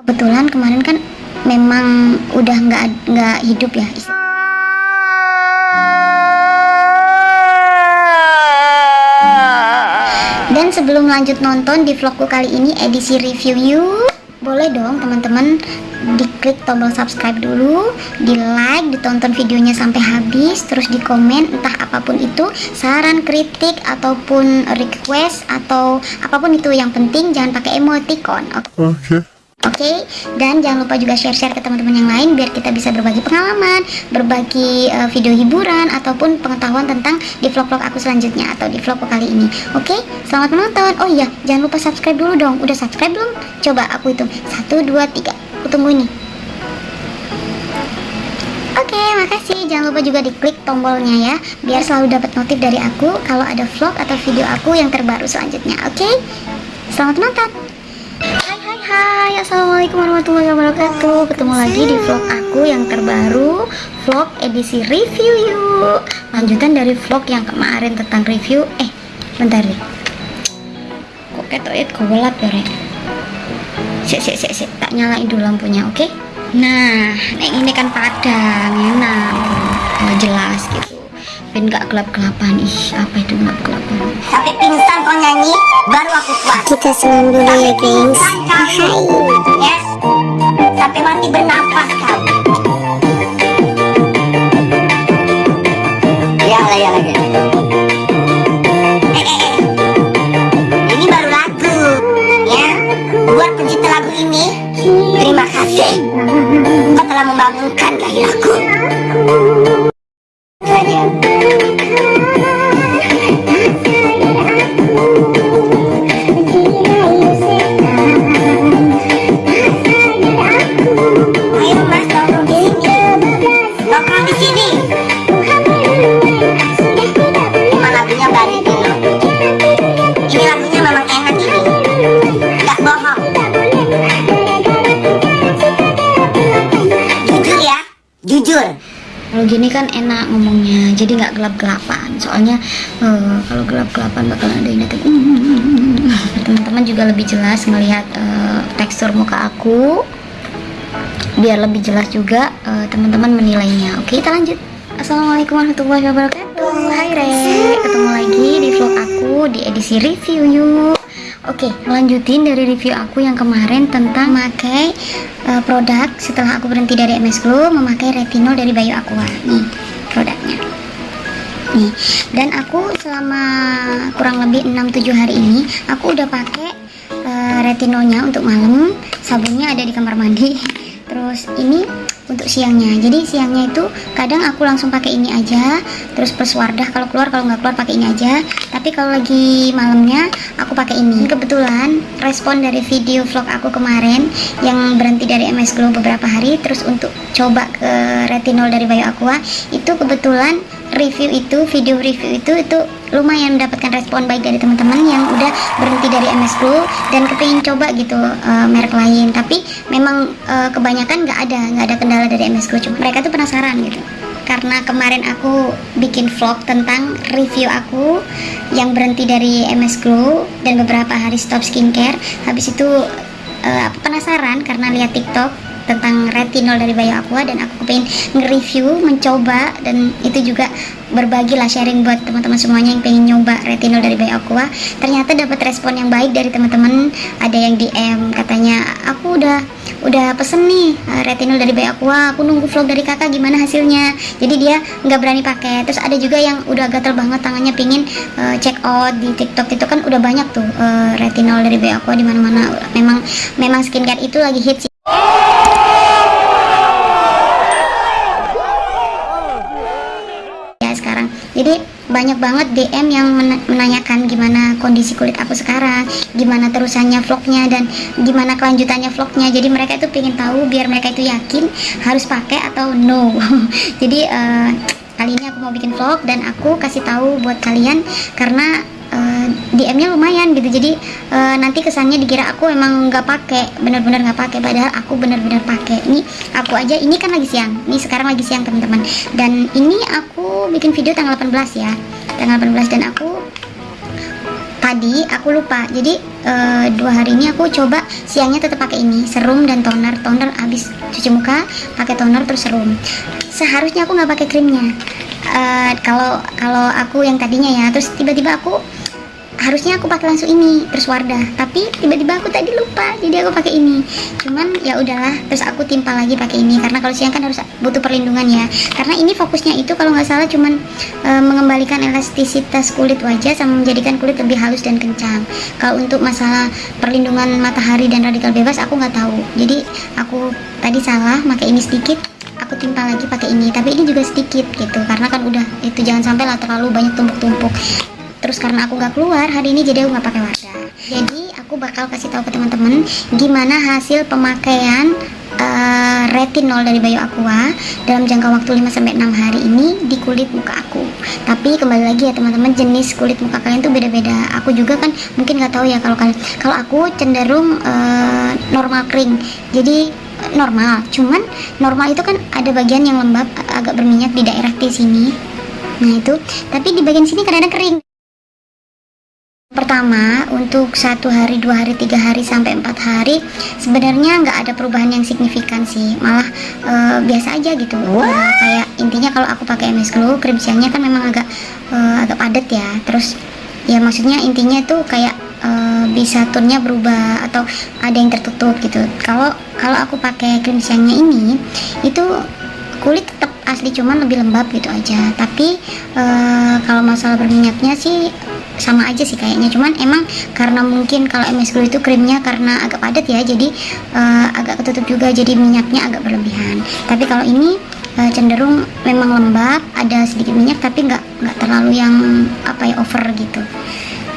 kebetulan kemarin kan memang udah nggak nggak hidup ya dan sebelum lanjut nonton di vlogku kali ini edisi review yuk boleh dong teman-teman diklik tombol subscribe dulu di like ditonton videonya sampai habis terus di komen entah apa pun itu saran kritik ataupun request atau apa pun itu yang penting jangan pakai emoticon oke Okay. Oke, dan jangan lupa juga share-share ke teman-teman yang lain biar kita bisa berbagi pengalaman, berbagi uh, video hiburan ataupun pengetahuan tentang di vlog-vlog aku selanjutnya atau di vlogku kali ini. Oke, selamat menonton. Oh iya, jangan lupa subscribe dulu dong. Udah subscribe belum? Coba aku hitung. 1 2 3. Aku tunggu ini. Oke, makasih. Jangan lupa juga diklik tombolnya ya, biar selalu dapat notif dari aku kalau ada vlog atau video aku yang terbaru selanjutnya. Oke? Selamat menonton. Hai Assalamualaikum warahmatullahi wabarakatuh. Ketemu lagi di vlog aku yang terbaru Vlog edisi review yuk. Lanjutan dari vlog yang kemarin tentang review. Eh bentar deh. Kok ketoit gelap ya rek? Sik sik sik sik Tak nyalain dulu lampunya oke? Nah ini kan padang enak. Oh, Jelas gitu Ben gak gelap-gelapan. Ih apa itu gelap-gelapan? Sampai pingsan kau nyanyi, baru aku kuat. Kita senang dulu ya gengs. Hai. Sampai mati bernafas jujur. Kalau gini kan enak ngomongnya, jadi nggak gelap-gelapan. Soalnya eh, kalau gelap-gelapan bakal ada yang datang. Teman-teman juga lebih jelas melihat eh, tekstur muka aku, biar lebih jelas juga eh, teman-teman menilainya. Oke, kita lanjut. Assalamualaikum warahmatullahi wabarakatuh. Hai Re, ketemu lagi di vlog aku di edisi review yuk. Oke, lanjutin dari review aku yang kemarin tentang memakai uh, produk setelah aku berhenti dari MS Glow memakai retinol dari Bayu Aqua. Nih, produknya. Nih, dan aku selama kurang lebih 6-7 hari ini aku udah pakai uh, retinolnya untuk malam, sabunnya ada di kamar mandi. Terus ini untuk siangnya. Jadi siangnya itu kadang aku langsung pakai ini aja, terus plus Wardah kalau keluar kalau nggak keluar pakai ini aja. Tapi kalau lagi malamnya aku pakai ini. Kebetulan respon dari video vlog aku kemarin yang berhenti dari MS Glow beberapa hari, terus untuk coba ke retinol dari Bayu Aqua itu kebetulan review itu video review itu itu lumayan mendapatkan respon baik dari teman-teman yang udah berhenti dari MS Glow dan kepingin coba gitu uh, merek lain. Tapi memang uh, kebanyakan nggak ada nggak ada kendala dari MS Glow cuma mereka tuh penasaran gitu. Karena kemarin aku bikin vlog tentang review aku yang berhenti dari MS Glow dan beberapa hari stop skincare. Habis itu uh, penasaran karena lihat TikTok tentang retinol dari Bayu Aqua dan aku pengen nge-review, mencoba dan itu juga berbagi lah sharing buat teman-teman semuanya yang pengen nyoba retinol dari Bayu Aqua. Ternyata dapat respon yang baik dari teman-teman. Ada yang DM katanya, "Aku udah udah pesen nih uh, retinol dari Bayu Aqua. Aku nunggu vlog dari Kakak gimana hasilnya." Jadi dia nggak berani pakai. Terus ada juga yang udah gatel banget tangannya pingin uh, check out di TikTok itu kan udah banyak tuh uh, retinol dari Bayu Aqua di mana-mana. Memang memang skincare itu lagi hits banyak banget DM yang men- menanyakan gimana kondisi kulit aku sekarang gimana terusannya vlognya dan gimana kelanjutannya vlognya. Jadi mereka itu pengen tahu biar mereka itu yakin harus pakai atau no. Jadi eh, kali ini aku mau bikin vlog dan aku kasih tahu buat kalian karena eh, DM-nya lumayan gitu. Jadi eh, nanti kesannya dikira aku emang nggak pakai bener-bener nggak pakai. Padahal aku bener-bener pakai. Ini aku aja ini kan lagi siang. Ini sekarang lagi siang teman-teman. Dan ini aku bikin video tanggal 18 ya. Tanggal 18 dan aku tadi aku lupa. Jadi eh, dua hari ini aku coba siangnya tetap pakai ini. Serum dan toner. Toner habis cuci muka pakai toner terus serum. Seharusnya aku nggak pakai krimnya. Kalau kalau aku yang tadinya ya. Terus tiba-tiba aku harusnya aku pakai langsung ini terus Wardah. Tapi tiba-tiba aku tadi lupa jadi aku pakai ini. Cuman ya udahlah terus aku timpal lagi pakai ini karena kalau siang kan harus butuh perlindungan ya. Karena ini fokusnya itu kalau nggak salah cuman e, mengembalikan elastisitas kulit wajah sama menjadikan kulit lebih halus dan kencang. Kalau untuk masalah perlindungan matahari dan radikal bebas aku nggak tahu. Jadi aku tadi salah pakai ini sedikit aku timpal lagi pakai ini. Tapi ini juga sedikit gitu karena kan udah itu jangan sampai lah terlalu banyak tumpuk-tumpuk terus karena aku nggak keluar hari ini jadi aku nggak pakai wadah jadi aku bakal kasih tahu ke teman-teman gimana hasil pemakaian uh, retinol dari Bayu Aqua dalam jangka waktu 5 sampai 6 hari ini di kulit muka aku. Tapi kembali lagi ya teman-teman jenis kulit muka kalian tuh beda-beda. Aku juga kan mungkin nggak tahu ya kalau kalian. Kalau aku cenderung uh, normal kering. Jadi normal. Cuman normal itu kan ada bagian yang lembab agak berminyak di daerah T sini. Nah itu, tapi di bagian sini kadang-kadang kering. Pertama, untuk satu hari, dua hari, tiga hari, sampai empat hari, sebenarnya nggak ada perubahan yang signifikan sih, malah e, biasa aja gitu. E, kayak intinya kalau aku pakai MS Glow, krim siangnya kan memang agak e, agak padat ya. Terus ya maksudnya intinya tuh kayak e, bisa tonnya berubah atau ada yang tertutup gitu. Kalau kalau aku pakai krim siangnya ini, itu kulit tetap asli cuman lebih lembab gitu aja. Tapi e, kalau masalah berminyaknya sih sama aja sih kayaknya. Cuman emang karena mungkin kalau MS Glow itu krimnya karena agak padat ya jadi uh, agak ketutup juga jadi minyaknya agak berlebihan. Tapi kalau ini uh, cenderung memang lembab ada sedikit minyak tapi nggak nggak terlalu yang apa ya over gitu.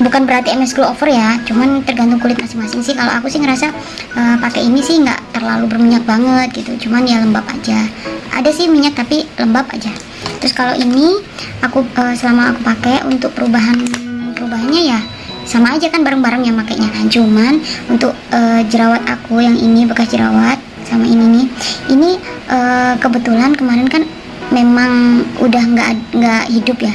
Bukan berarti MS Glow over ya cuman tergantung kulit masing-masing sih. Kalau aku sih ngerasa uh, pakai ini sih nggak terlalu berminyak banget gitu cuman ya lembab aja ada sih minyak tapi lembab aja. Terus kalau ini aku uh, selama aku pakai untuk perubahan perubahannya ya sama aja kan bareng-bareng yang makainya. Kan cuman untuk uh, jerawat aku yang ini bekas jerawat sama ini nih ini uh, kebetulan kemarin kan memang udah nggak nggak hidup ya.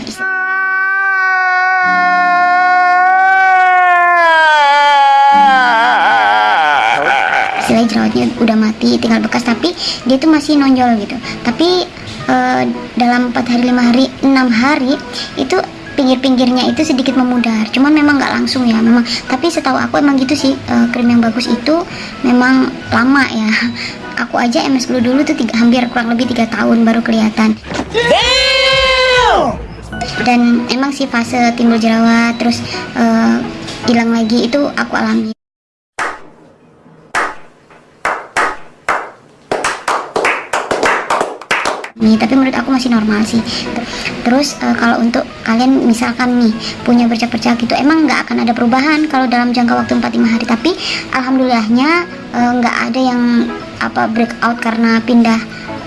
Istilahnya jerawatnya udah mati tinggal bekas tapi dia tuh masih nonjol gitu. Tapi uh, dalam 4 hari 5 hari 6 hari itu pinggir-pinggirnya itu sedikit memudar. Cuman memang nggak langsung ya memang. Tapi setahu aku emang gitu sih uh, krim yang bagus itu memang lama ya. Aku aja MS Glow dulu tuh tiga, hampir kurang lebih tiga tahun baru kelihatan. Dan emang sih fase timbul jerawat terus uh, hilang lagi itu aku alami nih tapi menurut aku masih normal sih. Terus uh, kalau untuk kalian misalkan nih punya bercak-bercak gitu emang nggak akan ada perubahan kalau dalam jangka waktu 4-5 hari. Tapi alhamdulillahnya eh, nggak uh, ada yang apa breakout karena pindah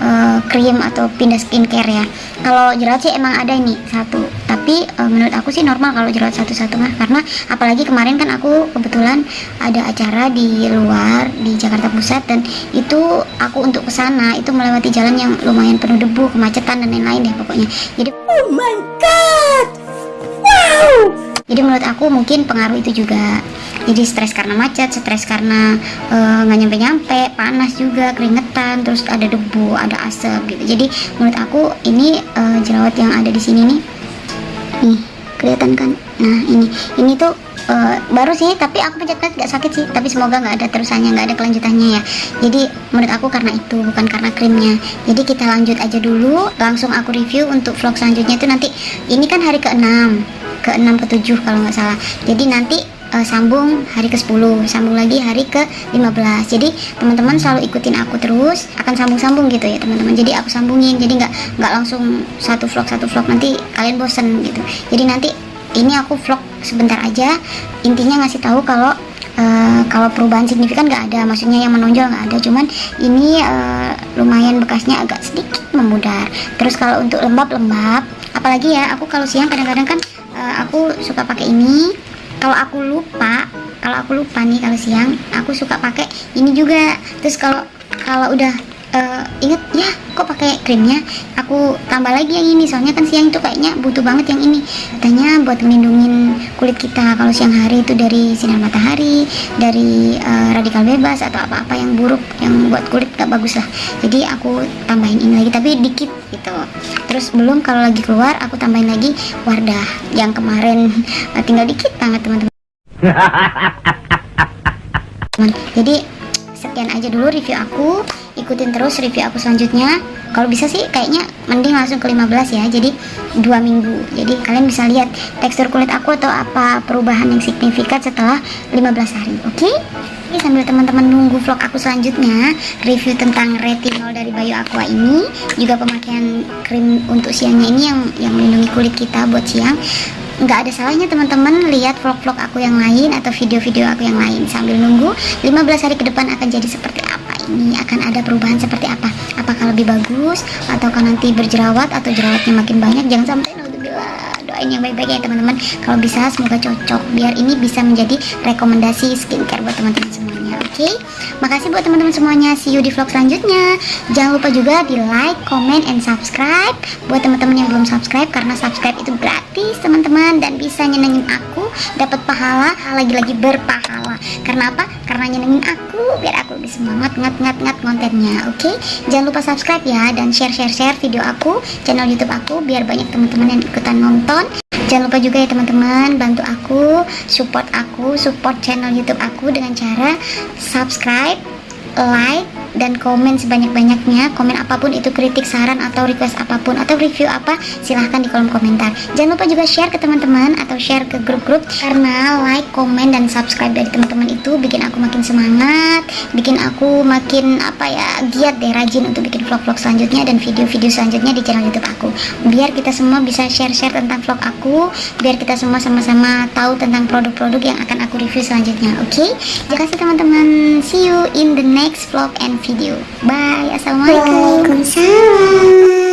uh, krim atau pindah skincare ya. Kalau jerawat sih emang ada ini satu tapi uh, menurut aku sih normal kalau jerawat satu-satu mah karena apalagi kemarin kan aku kebetulan ada acara di luar di Jakarta Pusat dan itu aku untuk ke sana itu melewati jalan yang lumayan penuh debu kemacetan dan lain-lain deh pokoknya. Jadi oh my god! Wow! Jadi menurut aku mungkin pengaruh itu juga. Jadi stres karena macet stres karena eh, nggak uh, nyampe nyampe panas juga keringetan terus ada debu ada asap gitu. Jadi menurut aku ini uh, jerawat yang ada di sini nih nih kelihatan kan? Nah ini. Ini tuh uh, baru sih tapi aku pencet nggak sakit sih. Tapi semoga nggak ada terusannya nggak ada kelanjutannya ya. Jadi menurut aku karena itu bukan karena krimnya. Jadi kita lanjut aja dulu. Langsung aku review untuk vlog selanjutnya itu nanti. Ini kan hari ke-6 ke-6 ke-7 kalau nggak salah. Jadi nanti uh, sambung hari ke-10 sambung lagi hari ke-15 jadi teman-teman selalu ikutin aku terus akan sambung-sambung gitu ya teman-teman. Jadi aku sambungin jadi nggak nggak langsung satu vlog satu vlog nanti kalian bosen gitu. Jadi nanti ini aku vlog sebentar aja. Intinya ngasih tahu kalau Uh, kalau perubahan signifikan nggak ada, maksudnya yang menonjol nggak ada, cuman ini uh, lumayan bekasnya agak sedikit memudar. Terus kalau untuk lembab-lembab, apalagi ya, aku kalau siang kadang-kadang kan uh, aku suka pakai ini, kalau aku lupa kalau aku lupa nih kalau siang aku suka pakai ini juga. Terus kalau kalau udah eh, inget ya kok pakai krimnya? Aku tambah lagi yang ini soalnya kan siang itu kayaknya butuh banget yang ini. Katanya buat melindungin kulit kita kalau siang hari itu dari sinar matahari dari eh, radikal bebas atau apa-apa yang buruk yang buat kulit gak bagus lah. Jadi aku tambahin ini lagi tapi dikit gitu. Terus belum kalau lagi keluar aku tambahin lagi Wardah yang kemarin. Eh, tinggal dikit banget teman-teman. Teman jadi sekian aja dulu review aku ikutin terus review aku selanjutnya. Kalau bisa sih kayaknya mending langsung ke 15 ya jadi dua minggu. Jadi kalian bisa lihat tekstur kulit aku atau apa perubahan yang signifikan setelah 15 hari oke? Oke, sambil teman-teman nunggu vlog aku selanjutnya review tentang retinol dari Bayu Aqua ini juga pemakaian krim untuk siangnya ini yang yang melindungi kulit kita buat siang. Nggak ada salahnya teman-teman lihat vlog-vlog aku yang lain atau video-video aku yang lain. Sambil nunggu 15 hari ke depan akan jadi seperti apa ini akan ada perubahan seperti apa? Apakah lebih bagus? Ataukah nanti berjerawat? Atau jerawatnya makin banyak? Jangan sampai doain yang baik-baik ya teman-teman. Kalau bisa semoga cocok biar ini bisa menjadi rekomendasi skincare buat teman-teman semuanya oke? Makasih buat teman-teman semuanya. See you di vlog selanjutnya. Jangan lupa juga di like comment and subscribe. Buat teman-teman yang belum subscribe karena subscribe itu gratis teman-teman. Dan bisa nyenengin aku dapat pahala lagi-lagi berpahala. Karena apa? Karena nyenengin aku biar aku lebih semangat ngat ngat ngat kontennya oke? Jangan lupa subscribe ya dan share share share video aku channel youtube aku biar banyak teman-teman yang ikutan nonton Jangan lupa juga ya teman-teman bantu aku, support aku, support channel YouTube aku dengan cara subscribe, like, dan komen sebanyak-banyaknya. Komen apa pun itu kritik, saran atau request apa pun atau review apa silahkan di kolom komentar. Jangan lupa juga share ke teman-teman atau share ke grup-grup karena like, komen dan subscribe dari teman-teman itu bikin aku makin semangat, bikin aku makin apa ya giat deh rajin untuk bikin vlog-vlog selanjutnya dan video-video selanjutnya di channel YouTube aku. Biar kita semua bisa share-share tentang vlog aku, biar kita semua sama-sama tahu tentang produk-produk yang akan aku review selanjutnya. Oke? Okay? Terima kasih teman-teman. See you in the next vlog and video. Bye. Assalamualaikum. Waalaikumsalam.